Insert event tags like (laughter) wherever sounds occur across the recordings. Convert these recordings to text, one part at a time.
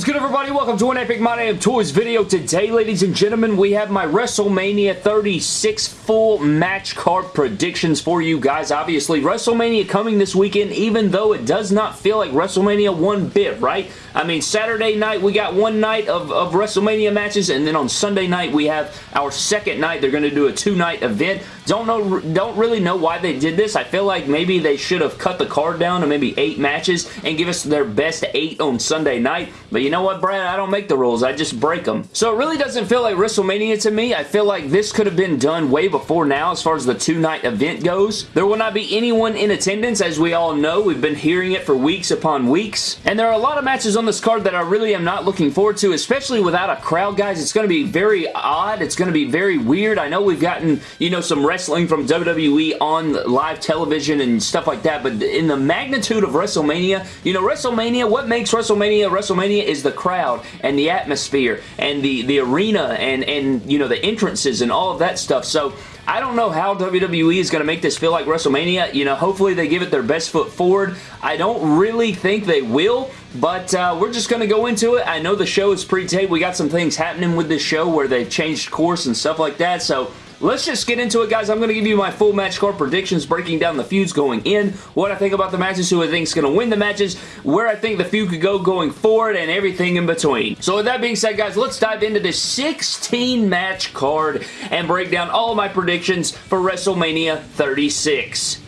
is good everybody? Welcome to an Epic My Damn Toys video. Today, ladies and gentlemen, we have my WrestleMania 36 full match card predictions for you guys. Obviously, WrestleMania coming this weekend, even though it does not feel like WrestleMania one bit, right? I mean, Saturday night, we got one night of, of WrestleMania matches, and then on Sunday night, we have our second night. They're going to do a two-night event. Don't know, don't really know why they did this. I feel like maybe they should have cut the card down to maybe eight matches and give us their best eight on Sunday night. But you know what, Brad? I don't make the rules. I just break them. So it really doesn't feel like WrestleMania to me. I feel like this could have been done way before now as far as the two-night event goes. There will not be anyone in attendance, as we all know. We've been hearing it for weeks upon weeks. And there are a lot of matches on this card that I really am not looking forward to, especially without a crowd, guys. It's going to be very odd. It's going to be very weird. I know we've gotten, you know, some wrestling from WWE on live television and stuff like that, but in the magnitude of WrestleMania, you know, WrestleMania, what makes WrestleMania WrestleMania is the crowd and the atmosphere and the, the arena and, and, you know, the entrances and all of that stuff. So, I don't know how WWE is going to make this feel like WrestleMania. You know, hopefully they give it their best foot forward. I don't really think they will, but uh, we're just going to go into it. I know the show is pre-taped. We got some things happening with this show where they've changed course and stuff like that, so Let's just get into it, guys. I'm going to give you my full match card predictions, breaking down the feuds going in, what I think about the matches, who I think is going to win the matches, where I think the feud could go going forward, and everything in between. So with that being said, guys, let's dive into this 16-match card and break down all my predictions for WrestleMania 36.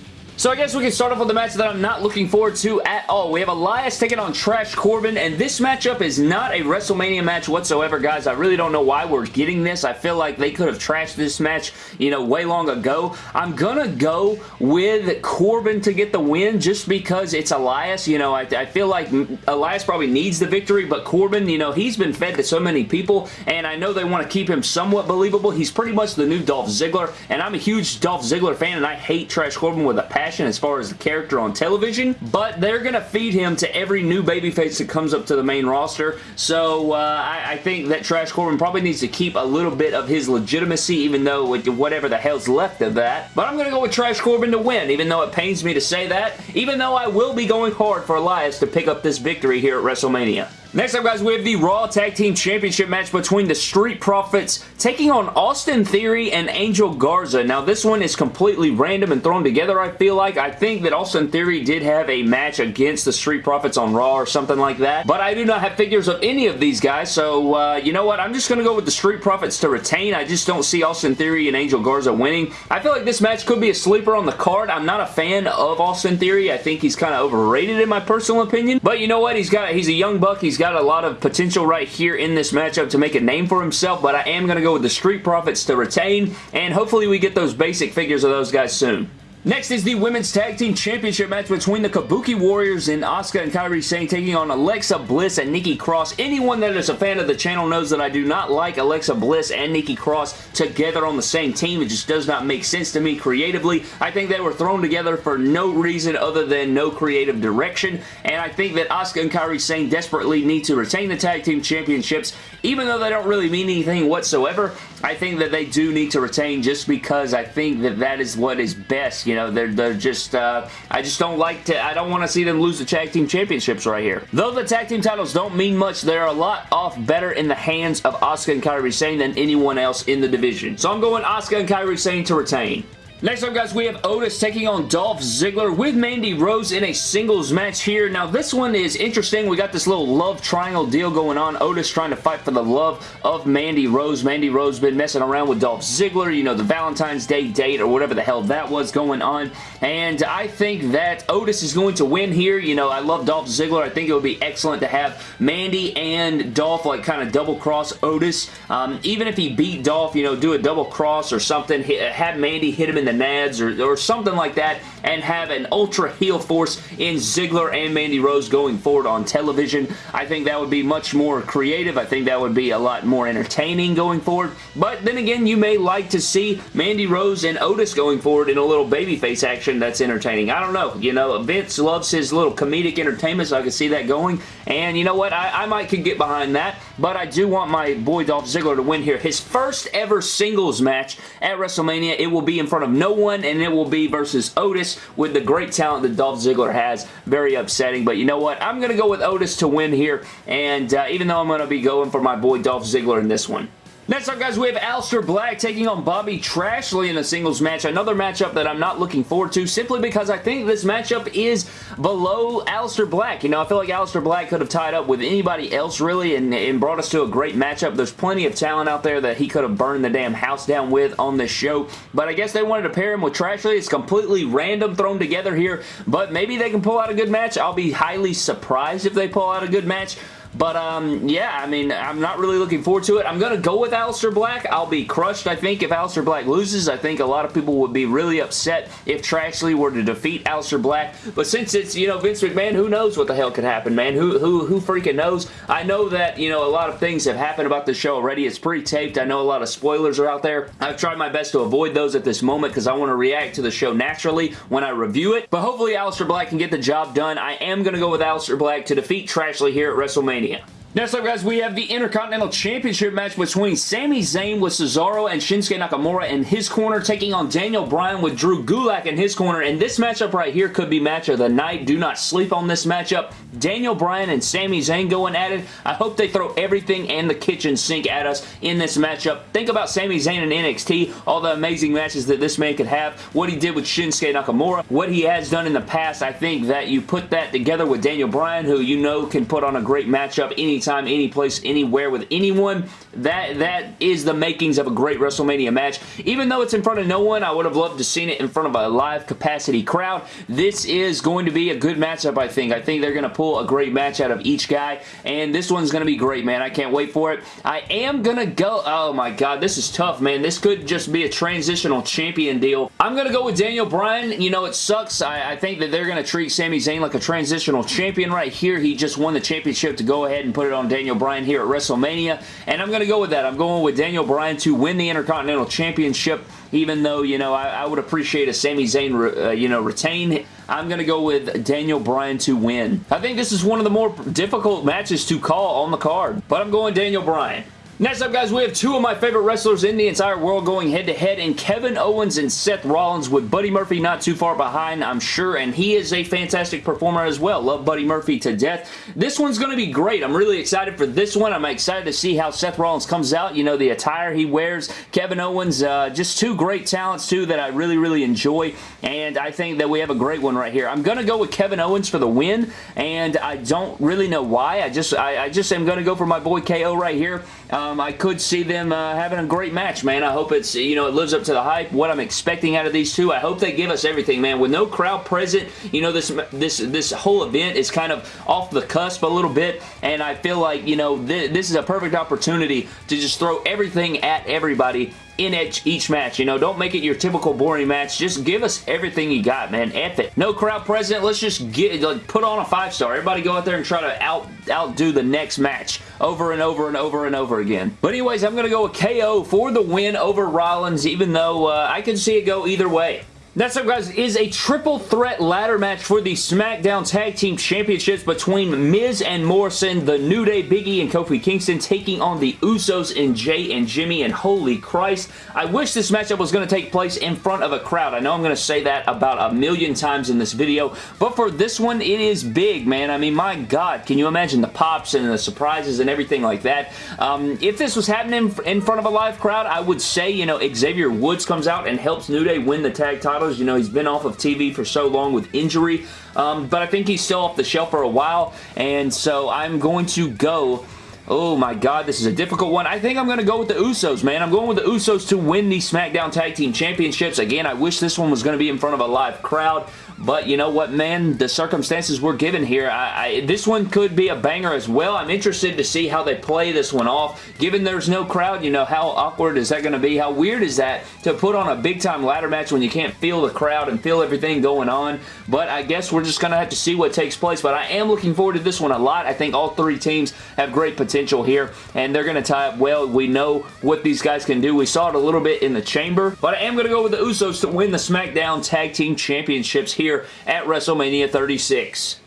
So I guess we can start off with the match that I'm not looking forward to at all. We have Elias taking on Trash Corbin, and this matchup is not a WrestleMania match whatsoever, guys. I really don't know why we're getting this. I feel like they could have trashed this match, you know, way long ago. I'm gonna go with Corbin to get the win just because it's Elias. You know, I, I feel like Elias probably needs the victory, but Corbin, you know, he's been fed to so many people, and I know they want to keep him somewhat believable. He's pretty much the new Dolph Ziggler, and I'm a huge Dolph Ziggler fan, and I hate Trash Corbin with a passion as far as the character on television, but they're going to feed him to every new babyface that comes up to the main roster, so uh, I, I, think that Trash Corbin probably needs to keep a little bit of his legitimacy, even though whatever the hell's left of that, but I'm going to go with Trash Corbin to win, even though it pains me to say that, even though I will be going hard for Elias to pick up this victory here at WrestleMania. Next up, guys, we have the Raw Tag Team Championship match between the Street Profits taking on Austin Theory and Angel Garza. Now, this one is completely random and thrown together, I feel like. I think that Austin Theory did have a match against the Street Profits on Raw or something like that, but I do not have figures of any of these guys, so uh, you know what? I'm just going to go with the Street Profits to retain. I just don't see Austin Theory and Angel Garza winning. I feel like this match could be a sleeper on the card. I'm not a fan of Austin Theory. I think he's kind of overrated in my personal opinion, but you know what? He's got he's a young buck. He's got a lot of potential right here in this matchup to make a name for himself, but I am going to go with the Street Profits to retain, and hopefully we get those basic figures of those guys soon. Next is the Women's Tag Team Championship match between the Kabuki Warriors and Asuka and Kairi Sane taking on Alexa Bliss and Nikki Cross. Anyone that is a fan of the channel knows that I do not like Alexa Bliss and Nikki Cross together on the same team. It just does not make sense to me creatively. I think they were thrown together for no reason other than no creative direction, and I think that Asuka and Kairi Sane desperately need to retain the Tag Team Championships, even though they don't really mean anything whatsoever. I think that they do need to retain just because I think that that is what is best. You know, they're, they're just, uh, I just don't like to, I don't want to see them lose the tag team championships right here. Though the tag team titles don't mean much, they're a lot off better in the hands of Asuka and Kairi Sane than anyone else in the division. So I'm going Asuka and Kairi Sane to retain. Next up, guys, we have Otis taking on Dolph Ziggler with Mandy Rose in a singles match here. Now, this one is interesting. We got this little love triangle deal going on. Otis trying to fight for the love of Mandy Rose. Mandy Rose been messing around with Dolph Ziggler, you know, the Valentine's Day date or whatever the hell that was going on. And I think that Otis is going to win here. You know, I love Dolph Ziggler. I think it would be excellent to have Mandy and Dolph like kind of double cross Otis. Um, even if he beat Dolph, you know, do a double cross or something. Have Mandy hit him in the nads or, or something like that and have an ultra heel force in Ziggler and Mandy Rose going forward on television. I think that would be much more creative. I think that would be a lot more entertaining going forward. But then again, you may like to see Mandy Rose and Otis going forward in a little babyface action that's entertaining. I don't know. You know, Vince loves his little comedic entertainment, so I can see that going. And you know what? I, I might could get behind that. But I do want my boy Dolph Ziggler to win here. His first ever singles match at WrestleMania. It will be in front of no one, and it will be versus Otis with the great talent that Dolph Ziggler has. Very upsetting, but you know what? I'm going to go with Otis to win here, and uh, even though I'm going to be going for my boy Dolph Ziggler in this one. Next up, guys, we have Aleister Black taking on Bobby Trashley in a singles match. Another matchup that I'm not looking forward to simply because I think this matchup is below Aleister Black. You know, I feel like Aleister Black could have tied up with anybody else, really, and, and brought us to a great matchup. There's plenty of talent out there that he could have burned the damn house down with on this show, but I guess they wanted to pair him with Trashley. It's completely random thrown together here, but maybe they can pull out a good match. I'll be highly surprised if they pull out a good match. But, um, yeah, I mean, I'm not really looking forward to it. I'm going to go with Aleister Black. I'll be crushed, I think, if Aleister Black loses. I think a lot of people would be really upset if Trashley were to defeat Aleister Black. But since it's, you know, Vince McMahon, who knows what the hell could happen, man? Who, who, who freaking knows? I know that, you know, a lot of things have happened about the show already. It's pre-taped. I know a lot of spoilers are out there. I've tried my best to avoid those at this moment because I want to react to the show naturally when I review it. But hopefully Aleister Black can get the job done. I am going to go with Aleister Black to defeat Trashley here at WrestleMania idea. Next up, guys, we have the Intercontinental Championship match between Sami Zayn with Cesaro and Shinsuke Nakamura in his corner, taking on Daniel Bryan with Drew Gulak in his corner. And this matchup right here could be match of the night. Do not sleep on this matchup. Daniel Bryan and Sami Zayn going at it. I hope they throw everything and the kitchen sink at us in this matchup. Think about Sami Zayn and NXT, all the amazing matches that this man could have, what he did with Shinsuke Nakamura, what he has done in the past. I think that you put that together with Daniel Bryan, who you know can put on a great matchup any anytime, any place, anywhere with anyone. That That is the makings of a great WrestleMania match. Even though it's in front of no one, I would have loved to seen it in front of a live capacity crowd. This is going to be a good matchup, I think. I think they're going to pull a great match out of each guy, and this one's going to be great, man. I can't wait for it. I am going to go... Oh, my God. This is tough, man. This could just be a transitional champion deal. I'm going to go with Daniel Bryan. You know, it sucks. I, I think that they're going to treat Sami Zayn like a transitional champion right here. He just won the championship to go ahead and put it on Daniel Bryan here at WrestleMania, and I'm going to go with that. I'm going with Daniel Bryan to win the Intercontinental Championship, even though, you know, I, I would appreciate a Sami Zayn, uh, you know, retain. I'm going to go with Daniel Bryan to win. I think this is one of the more difficult matches to call on the card, but I'm going Daniel Bryan. Next up, guys, we have two of my favorite wrestlers in the entire world going head-to-head -head in Kevin Owens and Seth Rollins with Buddy Murphy not too far behind, I'm sure, and he is a fantastic performer as well. Love Buddy Murphy to death. This one's going to be great. I'm really excited for this one. I'm excited to see how Seth Rollins comes out. You know, the attire he wears. Kevin Owens, uh, just two great talents, too, that I really, really enjoy, and I think that we have a great one right here. I'm going to go with Kevin Owens for the win, and I don't really know why. I just, I, I just am going to go for my boy KO right here. Um, I could see them uh, having a great match, man. I hope it's, you know, it lives up to the hype, what I'm expecting out of these two. I hope they give us everything, man. With no crowd present, you know, this this this whole event is kind of off the cusp a little bit, and I feel like, you know, th this is a perfect opportunity to just throw everything at everybody in each match. You know, don't make it your typical boring match. Just give us everything you got, man. F it. No crowd present. Let's just get like put on a five star. Everybody go out there and try to out outdo the next match over and over and over and over again. But anyways, I'm going to go with KO for the win over Rollins, even though uh, I can see it go either way. Next up, guys, is a triple threat ladder match for the SmackDown Tag Team Championships between Miz and Morrison, The New Day, Biggie, and Kofi Kingston taking on the Usos and Jey and Jimmy, and holy Christ, I wish this matchup was going to take place in front of a crowd. I know I'm going to say that about a million times in this video, but for this one, it is big, man. I mean, my God, can you imagine the pops and the surprises and everything like that? Um, if this was happening in front of a live crowd, I would say, you know, Xavier Woods comes out and helps New Day win the tag title You know, he's been off of TV for so long with injury, um, but I think he's still off the shelf for a while, and so I'm going to go Oh my god, this is a difficult one. I think I'm going to go with the Usos, man. I'm going with the Usos to win the SmackDown Tag Team Championships. Again, I wish this one was going to be in front of a live crowd. But you know what, man? The circumstances we're given here, I, I, this one could be a banger as well. I'm interested to see how they play this one off. Given there's no crowd, you know, how awkward is that going to be? How weird is that to put on a big-time ladder match when you can't feel the crowd and feel everything going on? But I guess we're just going to have to see what takes place. But I am looking forward to this one a lot. I think all three teams have great potential here, and they're going to tie up well. We know what these guys can do. We saw it a little bit in the chamber, but I am going to go with the Usos to win the SmackDown Tag Team Championships here here at WrestleMania 36.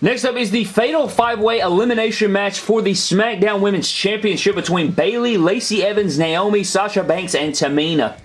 Next up is the Fatal 5-Way Elimination match for the SmackDown Women's Championship between Bayley, Lacey Evans, Naomi, Sasha Banks, and Tamina. (laughs)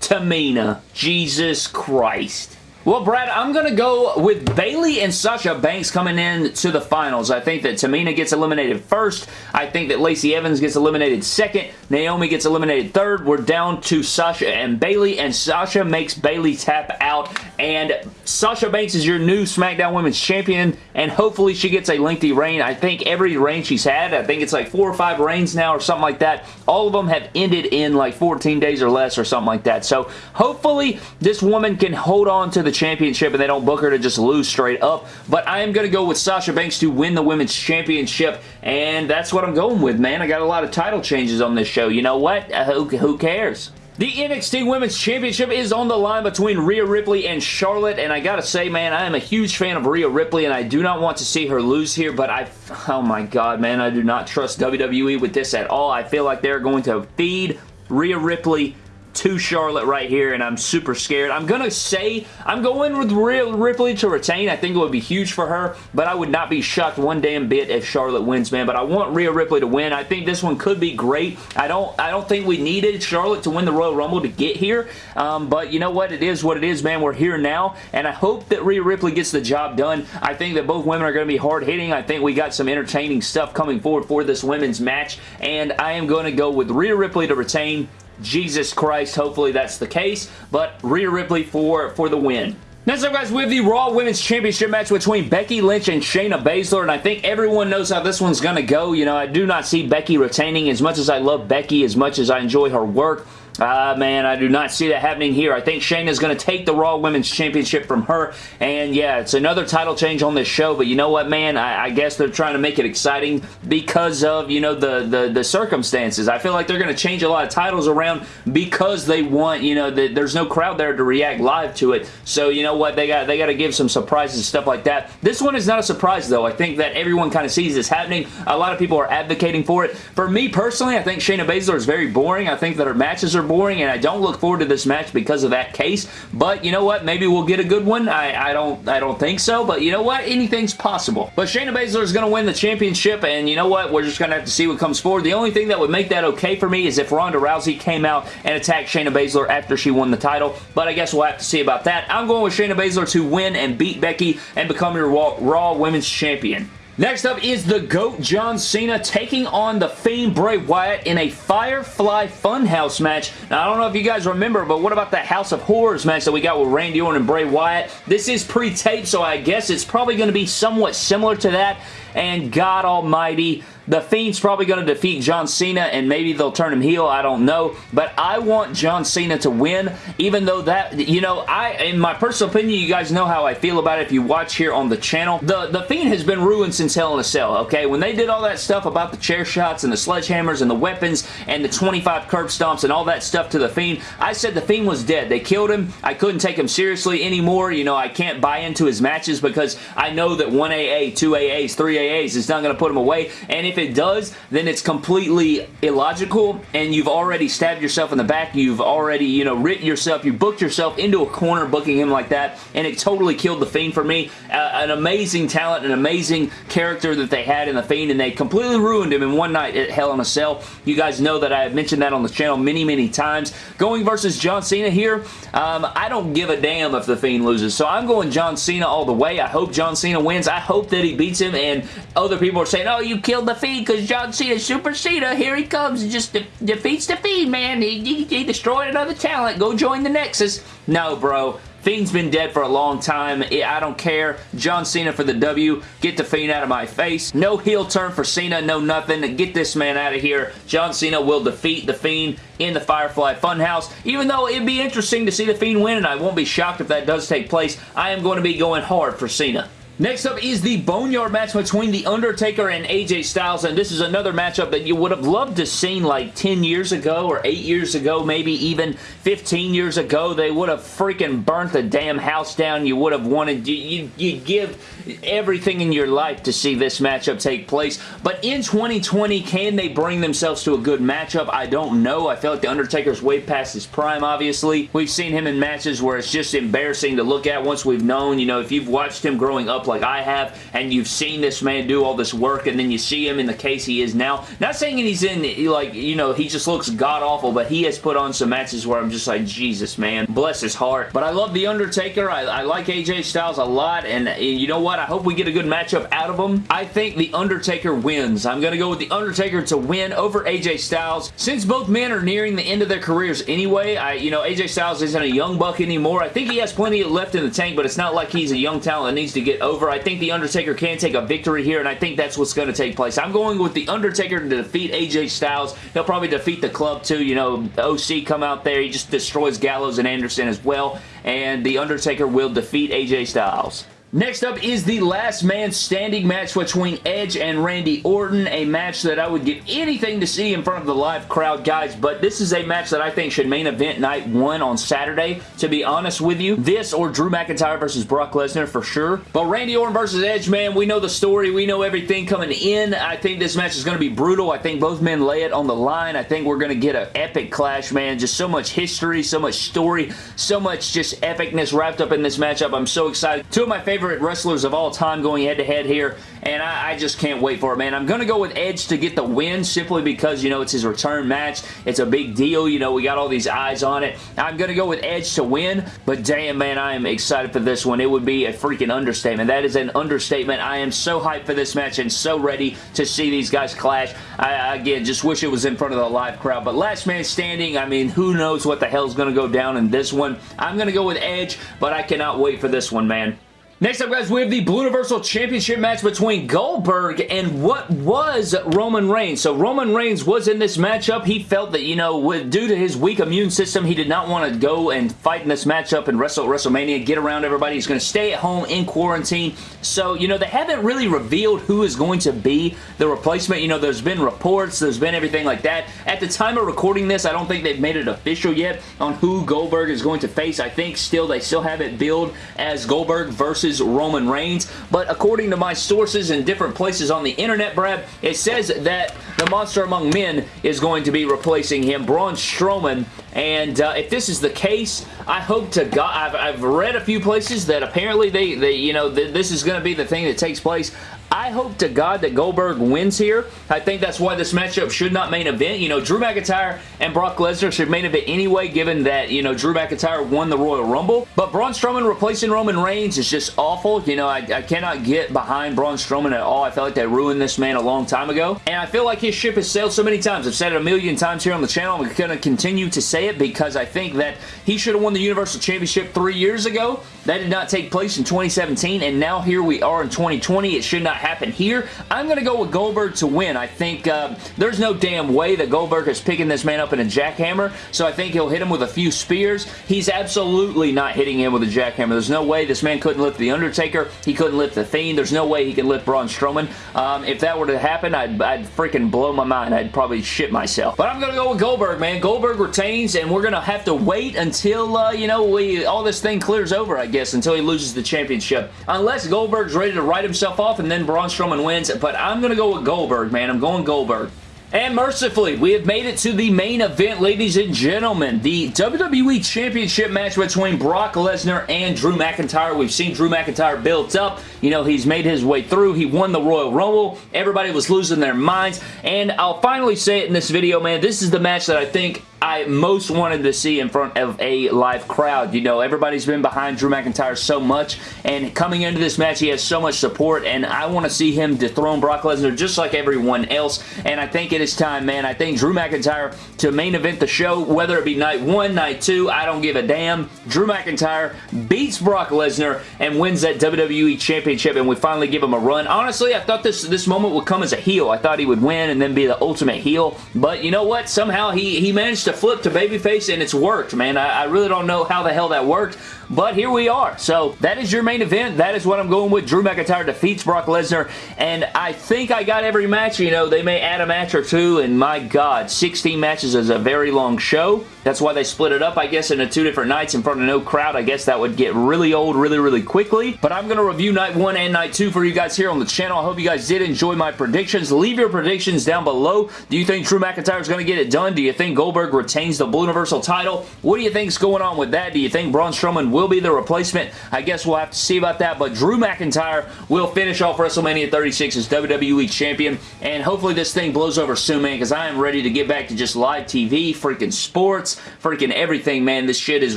Tamina. Jesus Christ. Well, Brad, I'm going to go with Bayley and Sasha Banks coming in to the finals. I think that Tamina gets eliminated first. I think that Lacey Evans gets eliminated second. Naomi gets eliminated third. We're down to Sasha and Bayley, and Sasha makes Bayley tap out. And Sasha Banks is your new SmackDown Women's Champion, and hopefully she gets a lengthy reign. I think every reign she's had, I think it's like four or five reigns now or something like that, all of them have ended in like 14 days or less or something like that. So hopefully this woman can hold on to the championship and they don't book her to just lose straight up. But I am going to go with Sasha Banks to win the Women's Championship and that's what I'm going with, man. I got a lot of title changes on this show. You know what? Uh, who, who cares? The NXT Women's Championship is on the line between Rhea Ripley and Charlotte, and I gotta say, man, I am a huge fan of Rhea Ripley, and I do not want to see her lose here, but I, oh my god, man, I do not trust WWE with this at all. I feel like they're going to feed Rhea Ripley to Charlotte right here, and I'm super scared. I'm going to say I'm going with Rhea Ripley to retain. I think it would be huge for her, but I would not be shocked one damn bit if Charlotte wins, man. But I want Rhea Ripley to win. I think this one could be great. I don't I don't think we needed Charlotte to win the Royal Rumble to get here, um, but you know what? It is what it is, man. We're here now, and I hope that Rhea Ripley gets the job done. I think that both women are going to be hard-hitting. I think we got some entertaining stuff coming forward for this women's match, and I am going to go with Rhea Ripley to retain. Jesus Christ, hopefully that's the case, but Rhea Ripley for, for the win. Next up, guys, we have the Raw Women's Championship match between Becky Lynch and Shayna Baszler, and I think everyone knows how this one's going to go. You know, I do not see Becky retaining as much as I love Becky, as much as I enjoy her work. Ah, uh, man, I do not see that happening here. I think Shayna's going to take the Raw Women's Championship from her, and yeah, it's another title change on this show, but you know what, man? I, I guess they're trying to make it exciting because of, you know, the, the, the circumstances. I feel like they're going to change a lot of titles around because they want, you know, the, there's no crowd there to react live to it, so you know what? They got they got to give some surprises and stuff like that. This one is not a surprise, though. I think that everyone kind of sees this happening. A lot of people are advocating for it. For me, personally, I think Shayna Baszler is very boring. I think that her matches are boring, and I don't look forward to this match because of that case. But you know what? Maybe we'll get a good one. I, I don't I don't think so, but you know what? Anything's possible. But Shayna Baszler is going to win the championship, and you know what? We're just going to have to see what comes forward. The only thing that would make that okay for me is if Ronda Rousey came out and attacked Shayna Baszler after she won the title, but I guess we'll have to see about that. I'm going with Shayna Baszler to win and beat Becky and become your Raw Women's Champion. Next up is the GOAT John Cena taking on the Fiend Bray Wyatt in a Firefly Funhouse match. Now, I don't know if you guys remember, but what about the House of Horrors match that we got with Randy Orton and Bray Wyatt? This is pre-taped, so I guess it's probably going to be somewhat similar to that. And God almighty, the Fiend's probably going to defeat John Cena and maybe they'll turn him heel. I don't know. But I want John Cena to win even though that, you know, I, in my personal opinion, you guys know how I feel about it if you watch here on the channel. The, the Fiend has been ruined since Hell in a Cell, okay? When they did all that stuff about the chair shots and the sledgehammers and the weapons and the 25 curb stomps and all that stuff to the Fiend, I said the Fiend was dead. They killed him. I couldn't take him seriously anymore. You know, I can't buy into his matches because I know that 1 AA, 2 AAs, 3 AAs is not going to put him away. And if it does, then it's completely illogical and you've already stabbed yourself in the back. You've already, you know, written yourself, you booked yourself into a corner booking him like that and it totally killed The Fiend for me. Uh, an amazing talent, an amazing character that they had in The Fiend and they completely ruined him in one night at Hell in a Cell. You guys know that I have mentioned that on the channel many, many times. Going versus John Cena here, um, I don't give a damn if The Fiend loses. So I'm going John Cena all the way. I hope John Cena wins. I hope that he beats him and other people are saying, oh, you killed The Fiend because John Cena, Super Cena, here he comes, and just de defeats the Fiend, man. He, he, he destroyed another talent. Go join the Nexus. No, bro. Fiend's been dead for a long time. I don't care. John Cena for the W. Get the Fiend out of my face. No heel turn for Cena. No nothing. Get this man out of here. John Cena will defeat the Fiend in the Firefly Funhouse. Even though it'd be interesting to see the Fiend win, and I won't be shocked if that does take place, I am going to be going hard for Cena. Next up is the Boneyard match between The Undertaker and AJ Styles, and this is another matchup that you would have loved to seen like 10 years ago or 8 years ago, maybe even 15 years ago. They would have freaking burnt the damn house down. You would have wanted, you, you'd give everything in your life to see this matchup take place, but in 2020, can they bring themselves to a good matchup? I don't know. I feel like The Undertaker's way past his prime, obviously. We've seen him in matches where it's just embarrassing to look at once we've known, you know, if you've watched him growing up like I have, and you've seen this man do all this work, and then you see him in the case he is now. Not saying he's in, like, you know, he just looks god-awful, but he has put on some matches where I'm just like, Jesus, man. Bless his heart. But I love The Undertaker. I, I like AJ Styles a lot, and, and you know what? I hope we get a good matchup out of him. I think The Undertaker wins. I'm going to go with The Undertaker to win over AJ Styles. Since both men are nearing the end of their careers anyway, I, you know, AJ Styles isn't a young buck anymore. I think he has plenty left in the tank, but it's not like he's a young talent that needs to get over. I think The Undertaker can take a victory here, and I think that's what's going to take place. I'm going with The Undertaker to defeat AJ Styles. He'll probably defeat the club too. You know, OC come out there. He just destroys Gallows and Anderson as well, and The Undertaker will defeat AJ Styles. Next up is the last man standing match between Edge and Randy Orton, a match that I would give anything to see in front of the live crowd, guys, but this is a match that I think should main event night one on Saturday, to be honest with you. This or Drew McIntyre versus Brock Lesnar for sure, but Randy Orton versus Edge, man, we know the story, we know everything coming in. I think this match is going to be brutal. I think both men lay it on the line. I think we're going to get an epic clash, man. Just so much history, so much story, so much just epicness wrapped up in this matchup. I'm so excited. Two of my favorite favorite wrestlers of all time going head-to-head -head here, and I, I, just can't wait for it, man. I'm going to go with Edge to get the win simply because, you know, it's his return match. It's a big deal. You know, we got all these eyes on it. I'm going to go with Edge to win, but damn, man, I am excited for this one. It would be a freaking understatement. That is an understatement. I am so hyped for this match and so ready to see these guys clash. I, again, just wish it was in front of the live crowd, but last man standing, I mean, who knows what the hell's going to go down in this one. I'm going to go with Edge, but I cannot wait for this one, man. Next up, guys, we have the Blue Universal Championship match between Goldberg and what was Roman Reigns. So Roman Reigns was in this matchup. He felt that, you know, with, due to his weak immune system, he did not want to go and fight in this matchup and wrestle WrestleMania, get around everybody. He's going to stay at home in quarantine. So, you know, they haven't really revealed who is going to be the replacement. You know, there's been reports, there's been everything like that. At the time of recording this, I don't think they've made it official yet on who Goldberg is going to face. I think still they still have it billed as Goldberg versus versus Roman Reigns. But according to my sources in different places on the internet, Brad, it says that the Monster Among Men is going to be replacing him, Braun Strowman. And uh, if this is the case, I hope to God, I've, I've read a few places that apparently they, they you know, th this is going to be the thing that takes place. I hope to God that Goldberg wins here. I think that's why this matchup should not main event. You know, Drew McIntyre and Brock Lesnar should main event anyway, given that, you know, Drew McIntyre won the Royal Rumble. But Braun Strowman replacing Roman Reigns is just awful. You know, I, I cannot get behind Braun Strowman at all. I feel like they ruined this man a long time ago. And I feel like his ship has sailed so many times. I've said it a million times here on the channel. I'm going to continue to say it because I think that he should have won the Universal Championship three years ago. That did not take place in 2017, and now here we are in 2020. It should not happen here. I'm going to go with Goldberg to win. I think uh, there's no damn way that Goldberg is picking this man up in a jackhammer, so I think he'll hit him with a few spears. He's absolutely not hitting him with a jackhammer. There's no way this man couldn't lift The Undertaker. He couldn't lift The Fiend. There's no way he can lift Braun Strowman. Um, if that were to happen, I'd, I'd freaking blow my mind. I'd probably shit myself. But I'm going to go with Goldberg, man. Goldberg retains, and we're going to have to wait until, uh, you know, we all this thing clears over, I guess guess, until he loses the championship. Unless Goldberg's ready to write himself off and then Braun Strowman wins. But I'm going to go with Goldberg, man. I'm going Goldberg. And mercifully, we have made it to the main event, ladies and gentlemen. The WWE Championship match between Brock Lesnar and Drew McIntyre. We've seen Drew McIntyre built up. You know, he's made his way through. He won the Royal Rumble. Everybody was losing their minds. And I'll finally say it in this video, man. This is the match that I think I most wanted to see in front of a live crowd. You know, everybody's been behind Drew McIntyre so much, and coming into this match, he has so much support, and I want to see him dethrone Brock Lesnar just like everyone else, and I think it is time, man. I think Drew McIntyre to main event the show, whether it be night one, night two, I don't give a damn. Drew McIntyre beats Brock Lesnar and wins that WWE Championship, and we finally give him a run. Honestly, I thought this, this moment would come as a heel. I thought he would win and then be the ultimate heel, but you know what? Somehow he, he managed to flip to babyface, and it's worked, man. I, I really don't know how the hell that worked, but here we are. So that is your main event. That is what I'm going with. Drew McIntyre defeats Brock Lesnar, and I think I got every match. You know, they may add a match or two, and my God, 16 matches is a very long show. That's why they split it up, I guess, into two different nights in front of no crowd. I guess that would get really old really, really quickly. But I'm going to review night one and night two for you guys here on the channel. I hope you guys did enjoy my predictions. Leave your predictions down below. Do you think Drew McIntyre is going to get it done? Do you think Goldberg retains the Blue Universal title? What do you think is going on with that? Do you think Braun Strowman will be the replacement? I guess we'll have to see about that, but Drew McIntyre will finish off WrestleMania 36 as WWE Champion, and hopefully this thing blows over soon, man, because I am ready to get back to just live TV, freaking sports, freaking everything, man. This shit is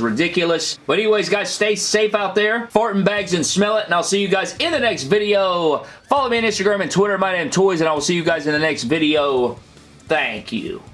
ridiculous. But anyways, guys, stay safe out there. Fart in bags and smell it, and I'll see you guys in the next video. Follow me on Instagram and Twitter, my name Toys, and I will see you guys in the next video. Thank you.